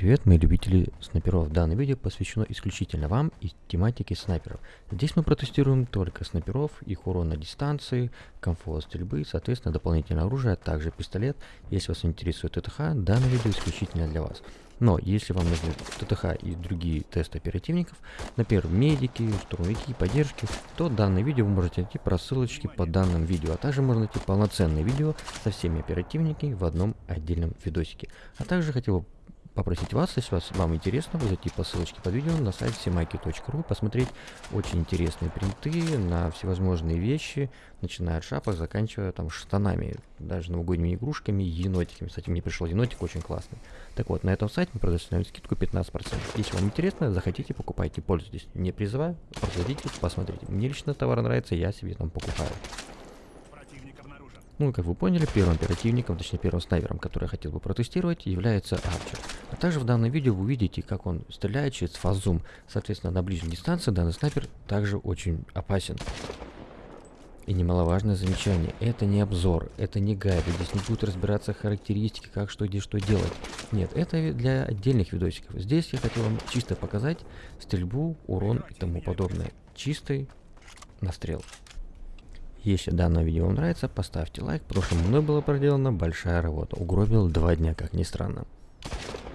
привет, мои любители снайперов. Данное видео посвящено исключительно вам и тематике снайперов. Здесь мы протестируем только снайперов, их урон на дистанции, комфорт стрельбы, соответственно дополнительное оружие, а также пистолет. Если вас интересует ТТХ, данное видео исключительно для вас. Но если вам нужны ТТХ и другие тесты оперативников, например, медики, штурмовики, поддержки, то данное видео вы можете найти по ссылочке под данным видео, а также можно найти полноценное видео со всеми оперативниками в одном отдельном видосике. А также хотел бы попросить вас, если вас, вам интересно, вы зайти по ссылочке под видео на сайт semaki.ru, посмотреть очень интересные принты на всевозможные вещи, начиная от шапок, заканчивая там штанами, даже новогодними игрушками, енотиками. Кстати, мне пришел енотик очень классный. Так вот, на этом сайте мы предоставляем скидку 15%. Если вам интересно, захотите, покупайте, пользуйтесь. Не призываю, зайдите, посмотрите. Мне лично товар нравится, я себе там покупаю. Ну, как вы поняли, первым оперативником, точнее первым снайпером, который я хотел бы протестировать, является Арчер. А также в данном видео вы увидите, как он стреляет через фазум. Соответственно, на ближней дистанции данный снайпер также очень опасен. И немаловажное замечание, это не обзор, это не гайд, здесь не будут разбираться характеристики, как что где что делать. Нет, это для отдельных видосиков. Здесь я хотел вам чисто показать стрельбу, урон и тому подобное. Чистый настрел. Если данное видео вам нравится, поставьте лайк, потому что мной была проделана большая работа. Угробил два дня, как ни странно.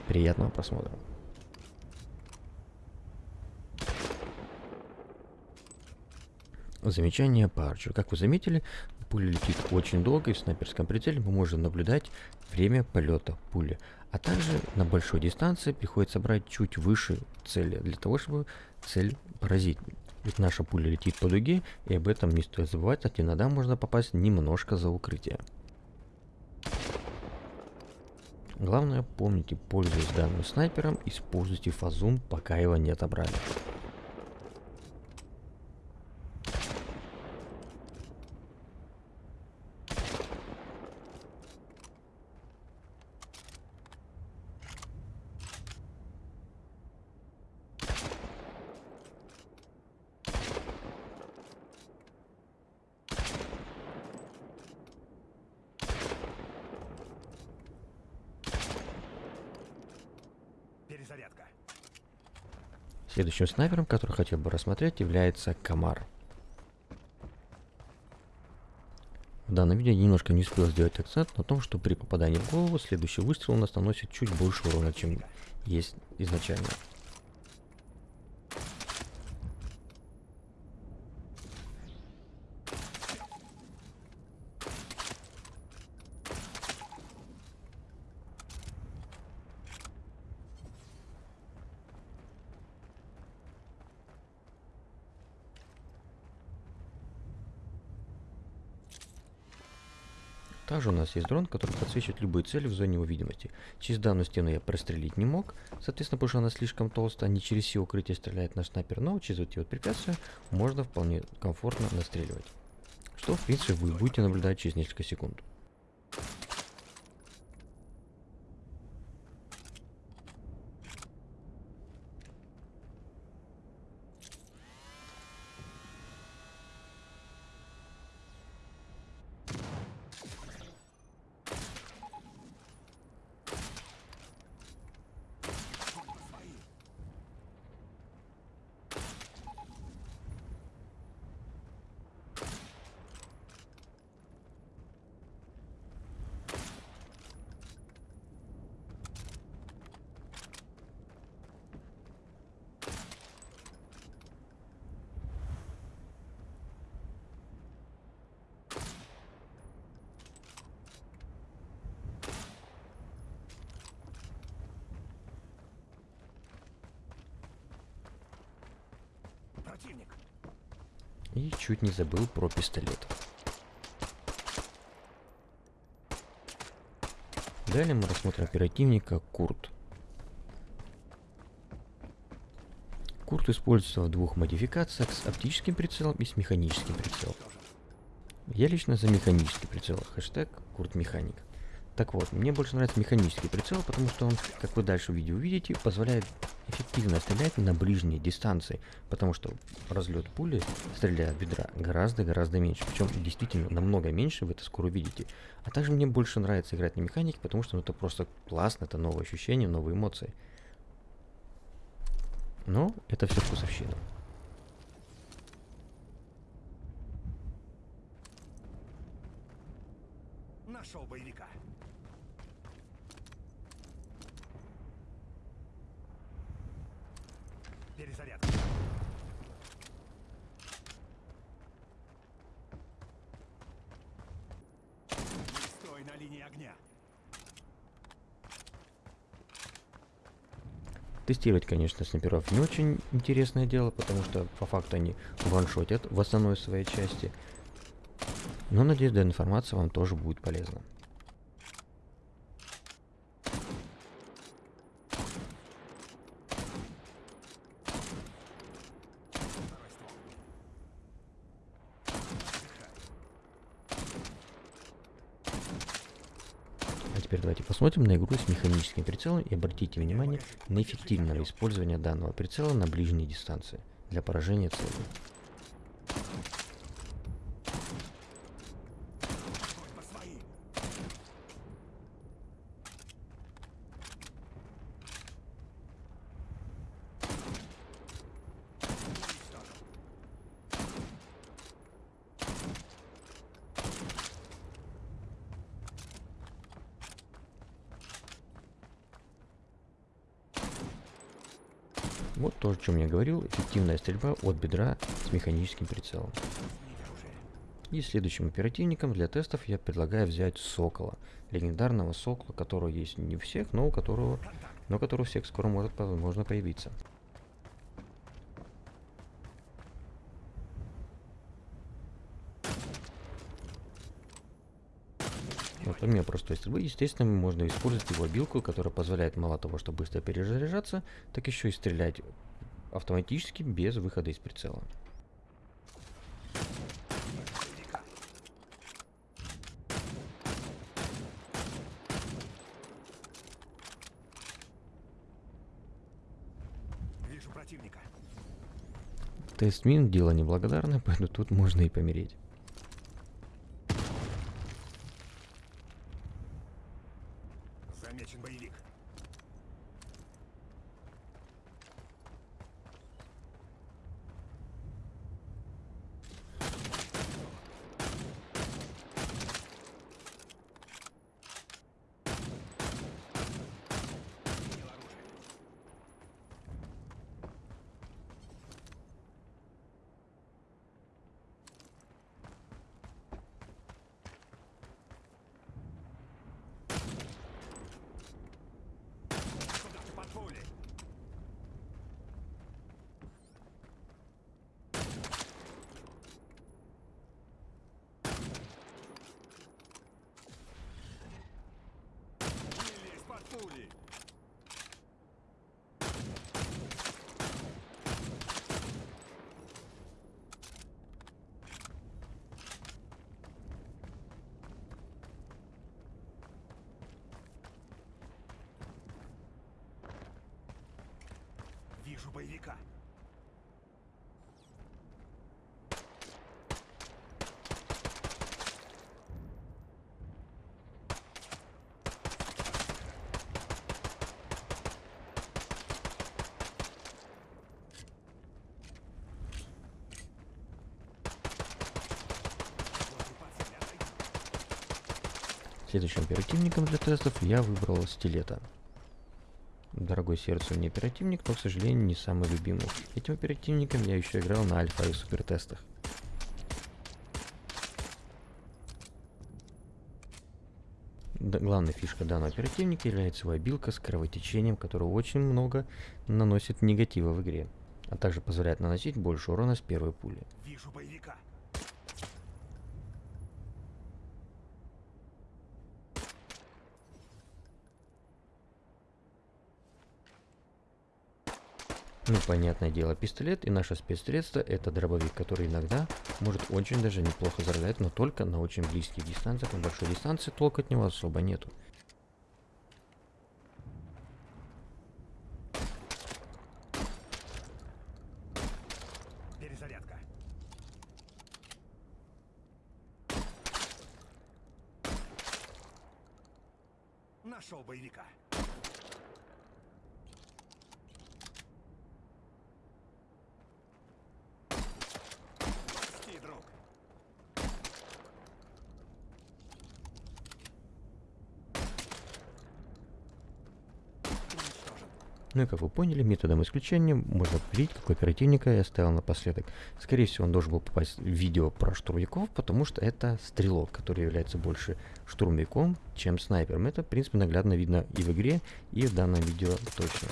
Приятного просмотра. Замечание по арчу. Как вы заметили, пуля летит очень долго, и в снайперском прицеле мы можем наблюдать время полета пули. А также на большой дистанции приходится брать чуть выше цели, для того, чтобы цель поразить. Ведь наша пуля летит по дуге, и об этом не стоит забывать, а иногда можно попасть немножко за укрытие. Главное, помните, пользуясь данным снайпером, используйте фазум, пока его не отобрали. Перезарядка. Следующим снайпером, который хотел бы рассмотреть, является Камар. В данном видео я немножко не успел сделать акцент на том, что при попадании в голову следующий выстрел у нас наносит чуть больше урона, чем есть изначально. Также у нас есть дрон, который подсвечивает любые цели в зоне его видимости. Через данную стену я прострелить не мог, соответственно, потому что она слишком толстая, не через все укрытие стреляет наш снайпер, но через вот эти вот препятствия можно вполне комфортно настреливать. Что, в принципе, вы будете наблюдать через несколько секунд. И чуть не забыл про пистолет. Далее мы рассмотрим оперативника Курт. Курт используется в двух модификациях с оптическим прицелом и с механическим прицелом. Я лично за механический прицел. Хэштег Курт Механик. Так вот, мне больше нравится механический прицел, потому что он, как вы дальше в видео увидите, позволяет эффективно стрелять на ближние дистанции, потому что разлет пули, стреляя от бедра, гораздо-гораздо меньше. Причем действительно намного меньше, вы это скоро увидите. А также мне больше нравится играть на механике, потому что ну, это просто классно, это новые ощущения, новые эмоции. Но это все вкусовщина. Нашел боевика. Перезарядка. Не стой на линии огня. Тестировать, конечно, снайперов не очень интересное дело, потому что по факту они ваншотят в основной своей части. Но надеюсь, данная информация вам тоже будет полезна. Второй ствол. А теперь давайте посмотрим на игру с механическим прицелом и обратите внимание на эффективное использование данного прицела на ближней дистанции для поражения цели. Вот то, о чем я говорил, эффективная стрельба от бедра с механическим прицелом. И следующим оперативником для тестов я предлагаю взять Сокола. Легендарного Сокола, которого есть не у всех, но у которого, но который у всех скоро может возможно появиться. Вот помимо простой стрельбы, естественно, можно использовать его билку, которая позволяет мало того, что быстро перезаряжаться, так еще и стрелять автоматически без выхода из прицела. Вижу противника. Тест мин дело неблагодарное, поэтому тут можно и помереть. Замечен боевик. Принял оружие. Куда ты под пули? Не лезь под пули! Вижу боевика. Следующим оперативником для тестов я выбрал стилета. Дорогой сердцу не оперативник, но, к сожалению, не самый любимый. Этим оперативником я еще играл на альфа и супер тестах. Д- главной фишкой данного оперативника является его обилка с кровотечением, которое очень много наносит негатива в игре, а также позволяет наносить больше урона с первой пули. Вижу боевика. Ну, понятное дело, пистолет и наше спецсредство это дробовик, который иногда может очень даже неплохо заражать, но только на очень близких дистанциях, на большой дистанции толк от него особо нету. Перезарядка. Нашел боевика. Ну и как вы поняли, методом исключения можно видеть, какой оперативника я оставил напоследок. Скорее всего, он должен был попасть в видео про штурмовиков, потому что это стрелок, который является больше штурмовиком, чем снайпером. Это, в принципе, наглядно видно и в игре, и в данном видео точно.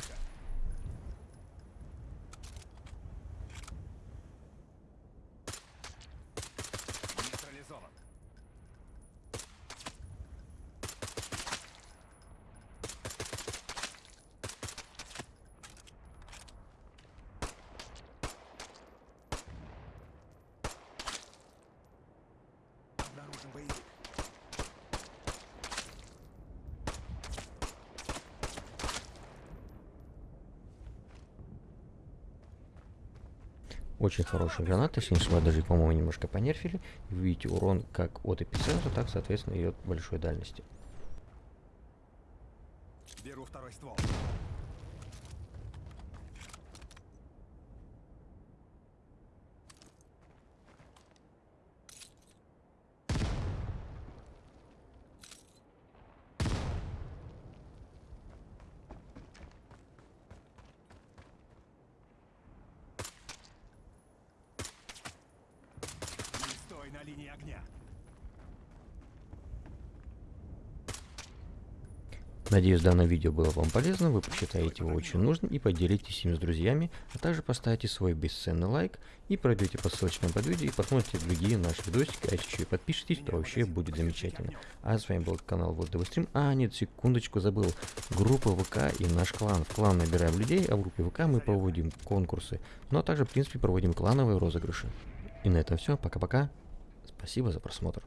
Очень хорошая граната, если не ошибаюсь, даже, по-моему, немножко понерфили. Вы видите урон как от эпицентра, так, соответственно, и от большой дальности. Беру второй ствол. Не стой линии огня. Надеюсь, данное видео было вам полезно, вы посчитаете его очень нужным и поделитесь им с друзьями, а также поставьте свой бесценный лайк и пройдете по ссылочкам под видео и посмотрите другие наши видосики, а еще и подпишитесь, то вообще будет замечательно. А с вами был канал Вот Стрим. А, нет, секундочку забыл. Группа ВК и наш клан. В клан набираем людей, а в группе ВК мы проводим конкурсы. Ну а также, в принципе, проводим клановые розыгрыши. И на этом все. Пока-пока. Спасибо за просмотр.